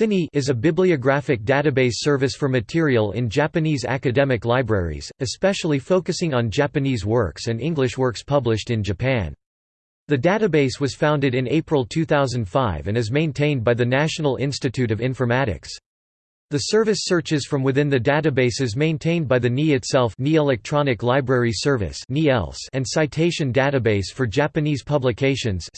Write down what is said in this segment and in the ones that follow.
CiNii is a bibliographic database service for material in Japanese academic libraries, especially focusing on Japanese works and English works published in Japan. The database was founded in April 2005 and is maintained by the National Institute of Informatics. The service searches from within the databases maintained by the NI itself NI Electronic Library Service and Citation Database for Japanese Publications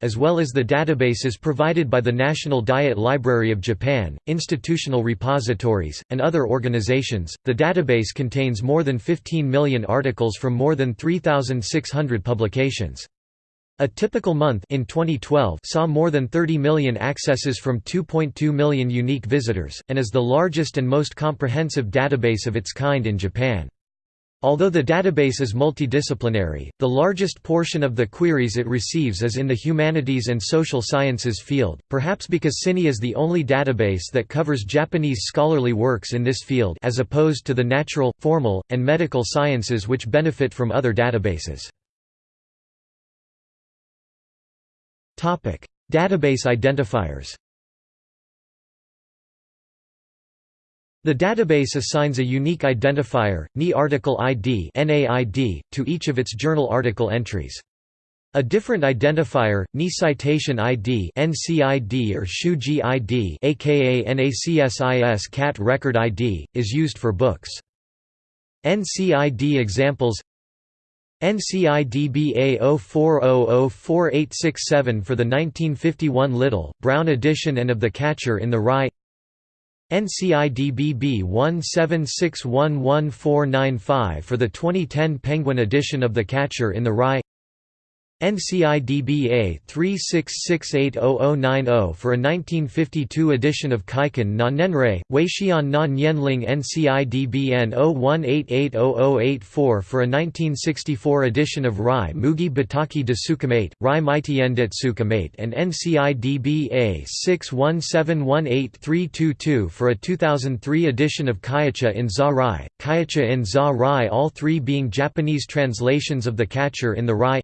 as well as the databases provided by the National Diet Library of Japan, institutional repositories, and other organizations. The database contains more than 15 million articles from more than 3,600 publications. A typical month in 2012 saw more than 30 million accesses from 2.2 million unique visitors, and is the largest and most comprehensive database of its kind in Japan. Although the database is multidisciplinary, the largest portion of the queries it receives is in the humanities and social sciences field, perhaps because CiNii is the only database that covers Japanese scholarly works in this field as opposed to the natural, formal, and medical sciences which benefit from other databases. Database identifiers. The database assigns a unique identifier, NI article ID to each of its journal article entries. A different identifier, NI citation ID (NCID) or Shuji ID (aka NACSIS CAT record ID) is used for books. NCID examples NCIDBA 04004867 for the 1951 Little, Brown edition and of The Catcher in the Rye. NCIDBB 17611495 for the 2010 Penguin edition of The Catcher in the Rye NCIDBA 36680090 for a 1952 edition of Kaiken na Nenrei, Weixian na NCIDBN 01880084 for a 1964 edition of Rai Mugi Bataki de Sukamate, Rai Maitien det Sukamate and NCIDBA 61718322 for a 2003 edition of Kaicha in Za Rai, Kaicha in Za Rai all three being Japanese translations of The Catcher in the Rye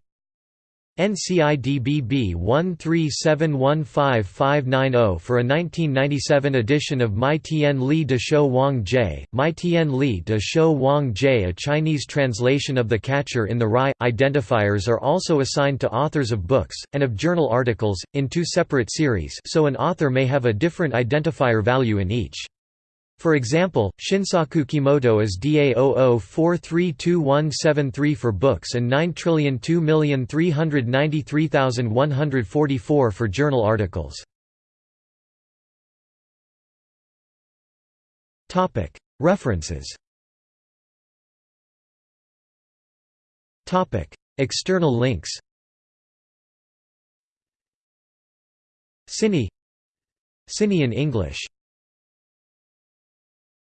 NCIDBB 1371550 for a 1997 edition of Mai Tian Li de Shou Wang Jie, Mai Tian Li de Shou Wang Jie a Chinese translation of The Catcher in the Rye. Identifiers are also assigned to authors of books, and of journal articles, in two separate series so an author may have a different identifier value in each. For example, Shinsaku Kimoto is DA00432173 for books and 9,002,393,144 for journal articles. Topic. References. Topic. External links. CiNii CiNii in English